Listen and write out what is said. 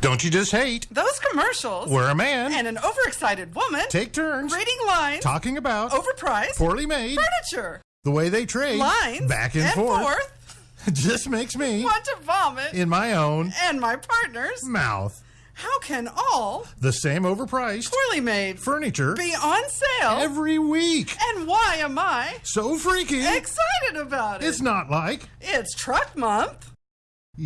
Don't you just hate Those commercials where a man and an overexcited woman take turns reading lines, talking about overpriced poorly made furniture, the way they trade lines, back and, forth, forth, just makes me want to vomit, in my own and my partners. mouth. How can all The same overpriced poorly made furniture be on sale? every week. and why am I So freaky. excited about it? It's not like it's truck month.